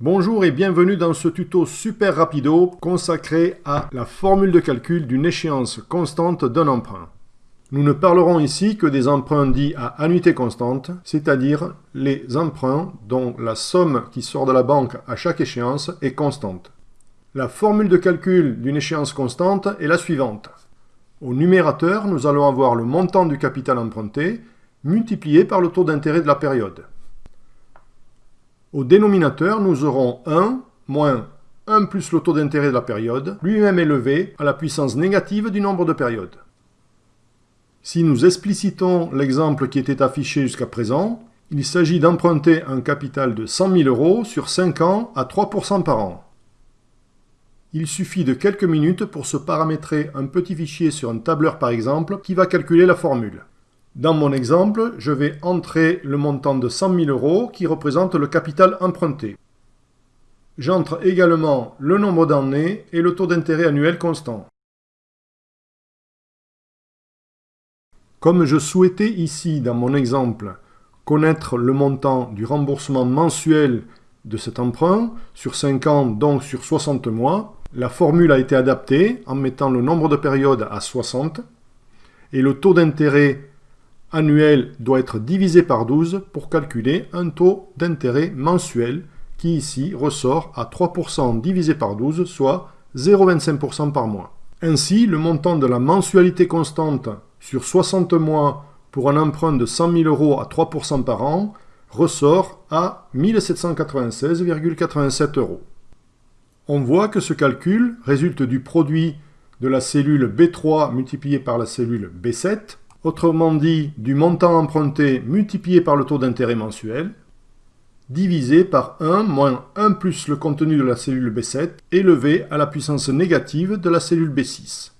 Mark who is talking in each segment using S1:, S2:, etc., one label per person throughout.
S1: Bonjour et bienvenue dans ce tuto super rapido consacré à la formule de calcul d'une échéance constante d'un emprunt. Nous ne parlerons ici que des emprunts dits à annuité constante, c'est-à-dire les emprunts dont la somme qui sort de la banque à chaque échéance est constante. La formule de calcul d'une échéance constante est la suivante. Au numérateur, nous allons avoir le montant du capital emprunté multiplié par le taux d'intérêt de la période. Au dénominateur, nous aurons 1 moins 1 plus le taux d'intérêt de la période, lui-même élevé à la puissance négative du nombre de périodes. Si nous explicitons l'exemple qui était affiché jusqu'à présent, il s'agit d'emprunter un capital de 100 000 euros sur 5 ans à 3% par an. Il suffit de quelques minutes pour se paramétrer un petit fichier sur un tableur par exemple qui va calculer la formule. Dans mon exemple, je vais entrer le montant de 100 000 euros qui représente le capital emprunté. J'entre également le nombre d'années et le taux d'intérêt annuel constant. Comme je souhaitais ici, dans mon exemple, connaître le montant du remboursement mensuel de cet emprunt, sur 5 ans, donc sur 60 mois, la formule a été adaptée en mettant le nombre de périodes à 60 et le taux d'intérêt annuel doit être divisé par 12 pour calculer un taux d'intérêt mensuel qui ici ressort à 3% divisé par 12, soit 0,25% par mois. Ainsi, le montant de la mensualité constante sur 60 mois pour un emprunt de 100 000 euros à 3% par an ressort à 1796,87 euros. On voit que ce calcul résulte du produit de la cellule B3 multiplié par la cellule B7 autrement dit du montant emprunté multiplié par le taux d'intérêt mensuel, divisé par 1 moins 1 plus le contenu de la cellule B7 élevé à la puissance négative de la cellule B6,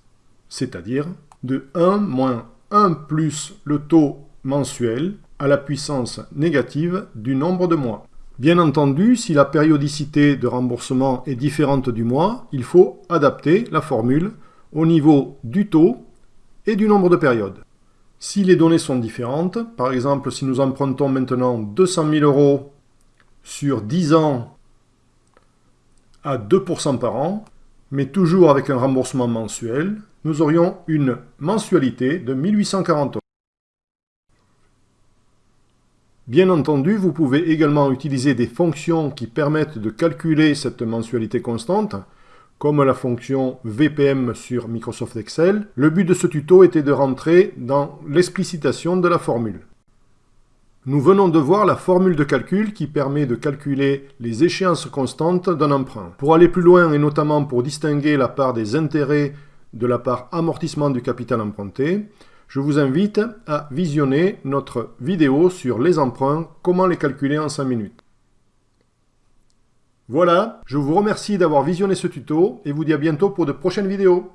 S1: c'est-à-dire de 1 moins 1 plus le taux mensuel à la puissance négative du nombre de mois. Bien entendu, si la périodicité de remboursement est différente du mois, il faut adapter la formule au niveau du taux et du nombre de périodes. Si les données sont différentes, par exemple si nous empruntons maintenant 200 000 euros sur 10 ans à 2% par an, mais toujours avec un remboursement mensuel, nous aurions une mensualité de 1840 euros. Bien entendu, vous pouvez également utiliser des fonctions qui permettent de calculer cette mensualité constante, comme la fonction VPM sur Microsoft Excel, le but de ce tuto était de rentrer dans l'explicitation de la formule. Nous venons de voir la formule de calcul qui permet de calculer les échéances constantes d'un emprunt. Pour aller plus loin et notamment pour distinguer la part des intérêts de la part amortissement du capital emprunté, je vous invite à visionner notre vidéo sur les emprunts, comment les calculer en 5 minutes. Voilà, je vous remercie d'avoir visionné ce tuto et vous dis à bientôt pour de prochaines vidéos.